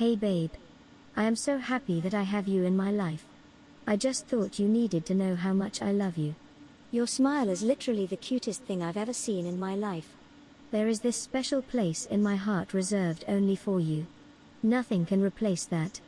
Hey babe. I am so happy that I have you in my life. I just thought you needed to know how much I love you. Your smile is literally the cutest thing I've ever seen in my life. There is this special place in my heart reserved only for you. Nothing can replace that.